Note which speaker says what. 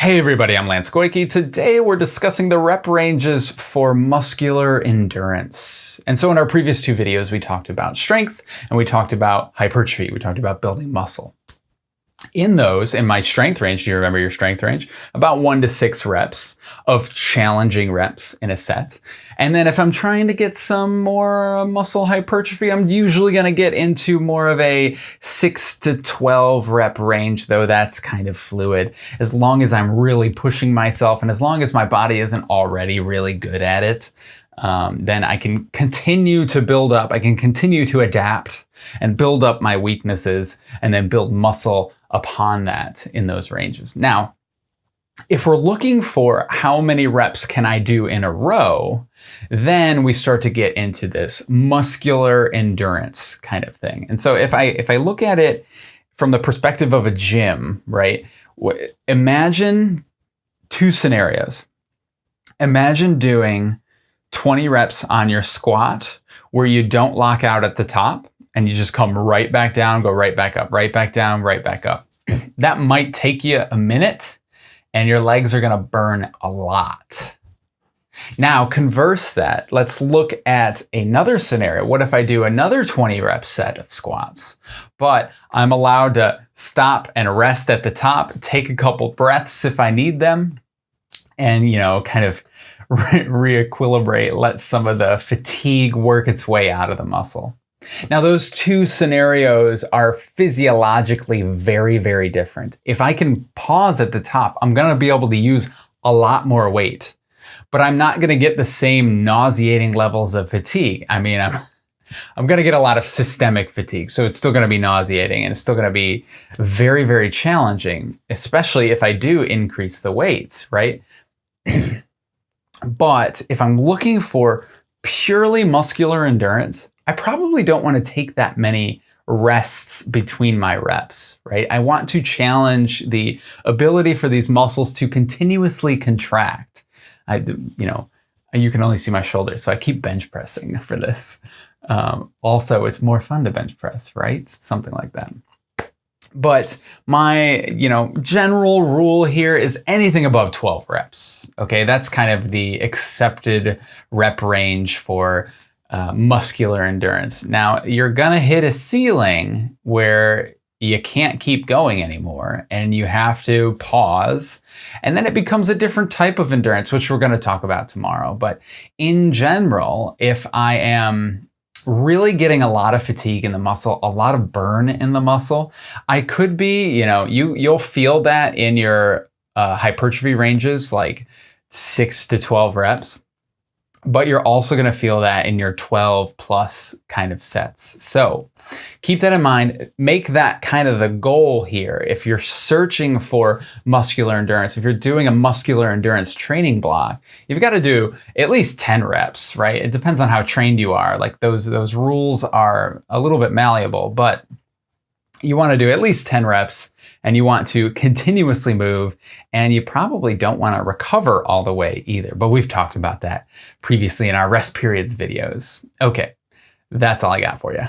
Speaker 1: Hey everybody, I'm Lance Goyke. Today we're discussing the rep ranges for muscular endurance. And so in our previous two videos, we talked about strength and we talked about hypertrophy. We talked about building muscle. In those, in my strength range, do you remember your strength range? About one to six reps of challenging reps in a set. And then if I'm trying to get some more muscle hypertrophy, I'm usually going to get into more of a six to 12 rep range, though that's kind of fluid. As long as I'm really pushing myself and as long as my body isn't already really good at it, um, then I can continue to build up. I can continue to adapt and build up my weaknesses and then build muscle upon that in those ranges. Now, if we're looking for how many reps can I do in a row, then we start to get into this muscular endurance kind of thing. And so if I if I look at it from the perspective of a gym, right? Imagine two scenarios. Imagine doing 20 reps on your squat where you don't lock out at the top and you just come right back down, go right back up, right back down, right back up. that might take you a minute and your legs are going to burn a lot. Now, converse that. Let's look at another scenario. What if I do another 20 rep set of squats, but I'm allowed to stop and rest at the top, take a couple breaths if I need them, and, you know, kind of re equilibrate, let some of the fatigue work its way out of the muscle. Now, those two scenarios are physiologically very, very different. If I can pause at the top, I'm going to be able to use a lot more weight, but I'm not going to get the same nauseating levels of fatigue. I mean, I'm, I'm going to get a lot of systemic fatigue, so it's still going to be nauseating and it's still going to be very, very challenging, especially if I do increase the weights, right? but if I'm looking for purely muscular endurance, I probably don't want to take that many rests between my reps, right? I want to challenge the ability for these muscles to continuously contract. I, you know, you can only see my shoulders, so I keep bench pressing for this. Um, also, it's more fun to bench press, right? Something like that. But my, you know, general rule here is anything above 12 reps. Okay, that's kind of the accepted rep range for uh, muscular endurance. Now, you're going to hit a ceiling where you can't keep going anymore and you have to pause. And then it becomes a different type of endurance, which we're going to talk about tomorrow. But in general, if I am really getting a lot of fatigue in the muscle, a lot of burn in the muscle, I could be, you know, you, you'll feel that in your uh, hypertrophy ranges, like six to 12 reps but you're also going to feel that in your 12 plus kind of sets. So keep that in mind. Make that kind of the goal here. If you're searching for muscular endurance, if you're doing a muscular endurance training block, you've got to do at least 10 reps, right? It depends on how trained you are. Like those, those rules are a little bit malleable, but you want to do at least 10 reps and you want to continuously move and you probably don't want to recover all the way either. But we've talked about that previously in our rest periods videos. Okay, that's all I got for you.